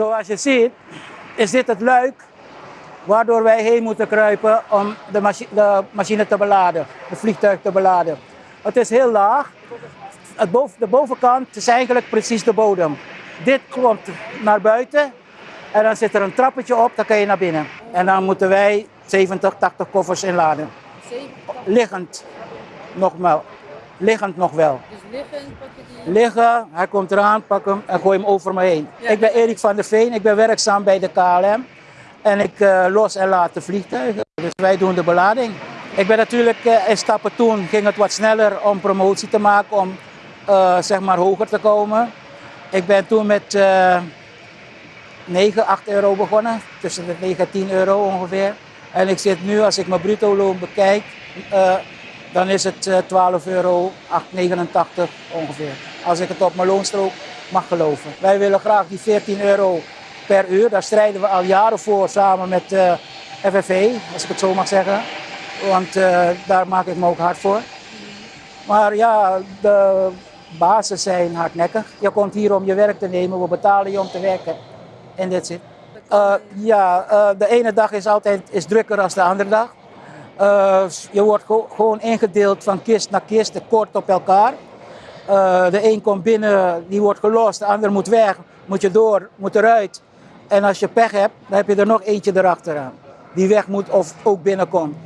Zoals je ziet is dit het luik waardoor wij heen moeten kruipen om de, machi de machine te beladen, het vliegtuig te beladen. Het is heel laag. Het boven, de bovenkant is eigenlijk precies de bodem. Dit komt naar buiten en dan zit er een trappetje op, dan kan je naar binnen. En dan moeten wij 70, 80 koffers inladen. 70, Liggend, nogmaals. Liggend nog wel. dus liggend pak je die. Liggen, hij komt eraan, pak hem en gooi hem over me heen. Ja. Ik ben Erik van der Veen, ik ben werkzaam bij de KLM. En ik eh, los en laat de vliegtuigen. Dus wij doen de belading. Ik ben natuurlijk eh, in stappen toen ging het wat sneller om promotie te maken, om eh, zeg maar hoger te komen. Ik ben toen met eh 9, 8 euro begonnen, tussen de 9 en 10 euro ongeveer. En ik zit nu, als ik mijn bruto loon bekijk, dan is het eh, 12 euro 8,89 ongeveer. Als ik het op mijn loonstrook mag geloven. Wij willen graag die 14 euro per uur, daar strijden we al jaren voor samen met eh FFV, als ik het zo mag zeggen. Want eh, daar maak ik me ook hard voor. Maar ja, de bazen zijn hardnekkig. Je komt hier om je werk te nemen, we betalen je om te werken. En dit zit. Eh, ja, eh, de ene dag is altijd is drukker dan de andere dag. Eh, je wordt gewoon ingedeeld van kist naar kist, kort op elkaar. Eh, de een komt binnen, die wordt gelost, de ander moet weg, moet je door, moet eruit. En als je pech hebt, dan heb je er nog eentje erachteraan. Die weg moet of ook binnenkomt.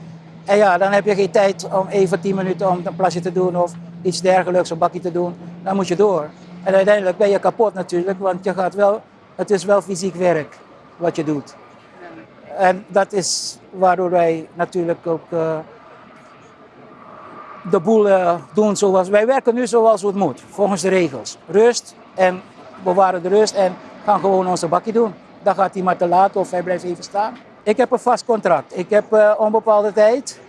En ja, dan heb je geen tijd om even 10 minuten om een plasje te doen of iets dergelijks, een bakje te doen. Dan moet je door. En uiteindelijk ben je kapot natuurlijk, want je gaat wel, het is wel fysiek werk wat je doet. En dat is waardoor wij natuurlijk ook eh, de boel eh, doen zoals wij werken nu zoals het moet, volgens de regels. Rust en bewaren de rust en gaan gewoon onze bakje doen. Dan gaat maar te laat of hij blijft even staan. Ik heb een vast contract. Ik heb eh, onbepaalde tijd.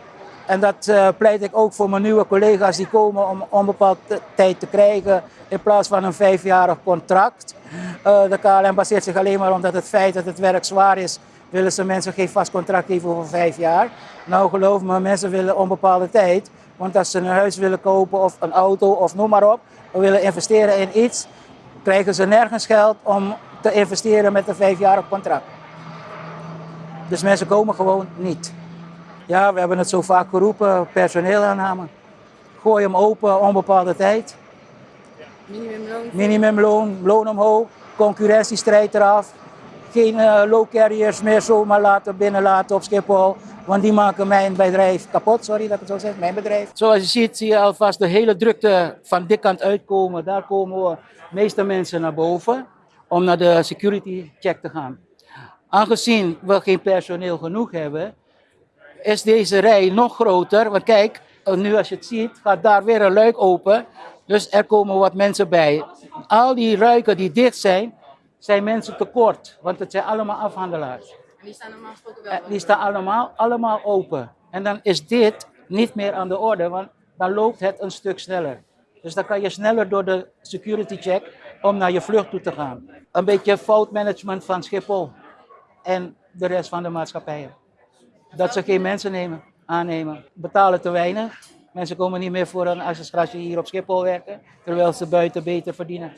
En dat pleit ik ook voor mijn nieuwe collega's die komen om onbepaalde tijd te krijgen in plaats van een vijfjarig contract. De KLM baseert zich alleen maar omdat het feit dat het werk zwaar is, willen ze mensen geen vast contract geven voor vijf jaar. Nou geloof me, mensen willen onbepaalde tijd. Want als ze een huis willen kopen of een auto of noem maar op, of willen investeren in iets, krijgen ze nergens geld om te investeren met een vijfjarig contract. Dus mensen komen gewoon niet. Ja, we hebben het zo vaak geroepen, personeelaanname. Gooi hem open, onbepaalde tijd. Minimumloon. Minimumloon, loon omhoog, concurrentiestrijd eraf. Geen eh, low carriers meer zomaar laten binnenlaten op Schiphol. Want die maken mijn bedrijf kapot, sorry dat ik het zo zeg, mijn bedrijf. Zoals je ziet, zie je alvast de hele drukte van die kant uitkomen. Daar komen de meeste mensen naar boven om naar de security check te gaan. Aangezien we geen personeel genoeg hebben, is deze rij nog groter. Want kijk, eh, nu als je het ziet, gaat daar weer een luik open. Dus er komen wat mensen bij. Al die ruiken die dicht zijn, zijn mensen tekort. Want het zijn allemaal afhandelaars. En die staan wel. Eh, Die staan allemaal, allemaal open. En dan is dit niet meer aan de orde, want dan loopt het een stuk sneller. Dus dan kan je sneller door de security check om naar je vlucht toe te gaan. Een beetje foutmanagement van Schiphol en de rest van de maatschappijen. Dat ze geen mensen nemen, aannemen, betalen te weinig. Mensen komen niet meer voor een accesskrachtje hier op Schiphol werken, terwijl ze buiten beter verdienen.